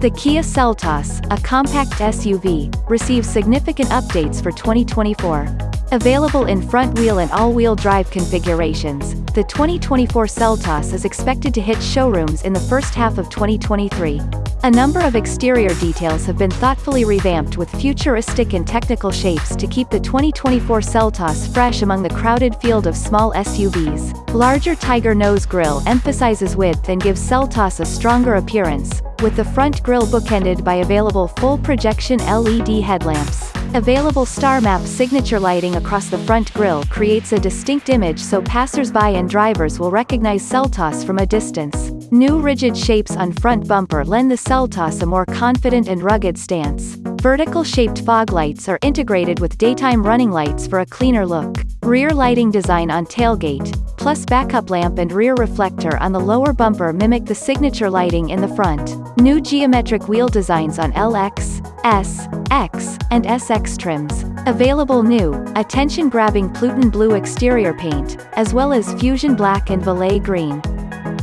The Kia Seltos, a compact SUV, receives significant updates for 2024. Available in front-wheel and all-wheel drive configurations, the 2024 Seltos is expected to hit showrooms in the first half of 2023. A number of exterior details have been thoughtfully revamped with futuristic and technical shapes to keep the 2024 Seltos fresh among the crowded field of small SUVs. Larger Tiger nose grille emphasizes width and gives Seltos a stronger appearance, with the front grille bookended by available full projection LED headlamps. Available star map signature lighting across the front grille creates a distinct image so passers-by and drivers will recognize Seltos from a distance. New rigid shapes on front bumper lend the Seltos a more confident and rugged stance. Vertical-shaped fog lights are integrated with daytime running lights for a cleaner look. Rear lighting design on tailgate, plus backup lamp and rear reflector on the lower bumper mimic the signature lighting in the front. New geometric wheel designs on LX, S, X, and SX trims. Available new, attention-grabbing Pluton blue exterior paint, as well as fusion black and Valet green.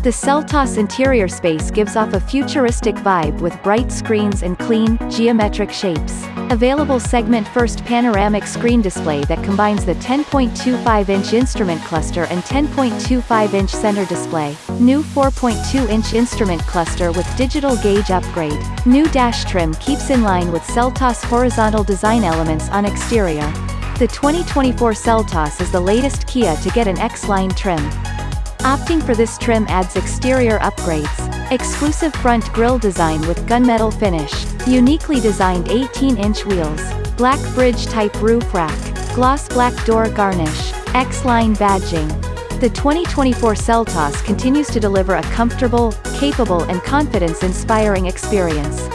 The Seltos interior space gives off a futuristic vibe with bright screens and clean, geometric shapes. Available segment-first panoramic screen display that combines the 10.25-inch instrument cluster and 10.25-inch center display. New 4.2-inch instrument cluster with digital gauge upgrade. New dash trim keeps in line with Seltos horizontal design elements on exterior. The 2024 Seltos is the latest Kia to get an X-Line trim. Opting for this trim adds exterior upgrades. Exclusive front grille design with gunmetal finish. Uniquely designed 18-inch wheels. Black bridge-type roof rack. Gloss black door garnish. X-Line badging. The 2024 Seltos continues to deliver a comfortable, capable and confidence-inspiring experience.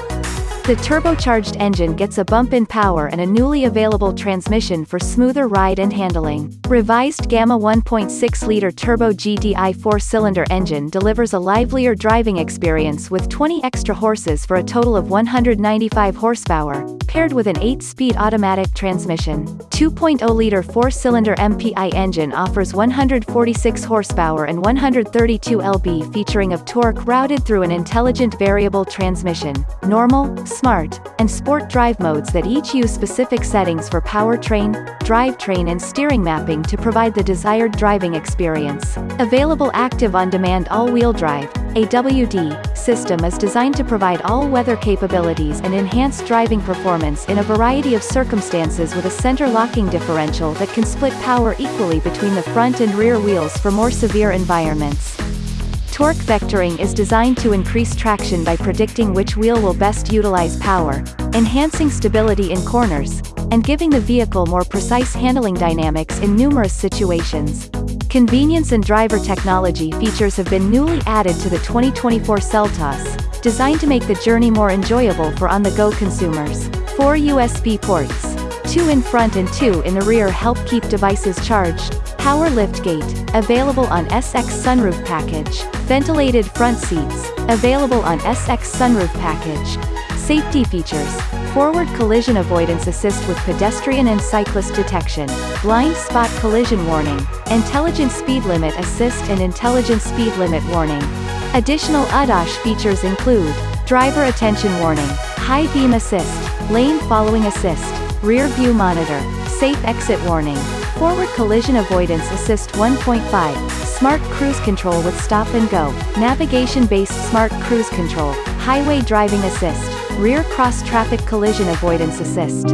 The turbocharged engine gets a bump in power and a newly available transmission for smoother ride and handling. Revised Gamma 1.6-liter turbo GDI four-cylinder engine delivers a livelier driving experience with 20 extra horses for a total of 195 horsepower, paired with an 8-speed automatic transmission. 2.0-liter four-cylinder MPI engine offers 146 horsepower and 132 lb featuring of torque routed through an intelligent variable transmission. Normal, Smart, and Sport drive modes that each use specific settings for powertrain, drivetrain and steering mapping to provide the desired driving experience. Available active on-demand all-wheel drive, AWD, system is designed to provide all-weather capabilities and enhanced driving performance in a variety of circumstances with a center locking differential that can split power equally between the front and rear wheels for more severe environments. Torque vectoring is designed to increase traction by predicting which wheel will best utilize power, enhancing stability in corners, and giving the vehicle more precise handling dynamics in numerous situations. Convenience and driver technology features have been newly added to the 2024 Seltos, designed to make the journey more enjoyable for on-the-go consumers. Four USB ports, two in front and two in the rear help keep devices charged, Power liftgate, available on SX sunroof package. Ventilated front seats, available on SX sunroof package. Safety features. Forward collision avoidance assist with pedestrian and cyclist detection. Blind spot collision warning. Intelligent speed limit assist and intelligent speed limit warning. Additional ADAS features include driver attention warning, high beam assist, lane following assist, rear view monitor, safe exit warning, Forward Collision Avoidance Assist 1.5, Smart Cruise Control with Stop and Go, Navigation-based Smart Cruise Control, Highway Driving Assist, Rear Cross Traffic Collision Avoidance Assist.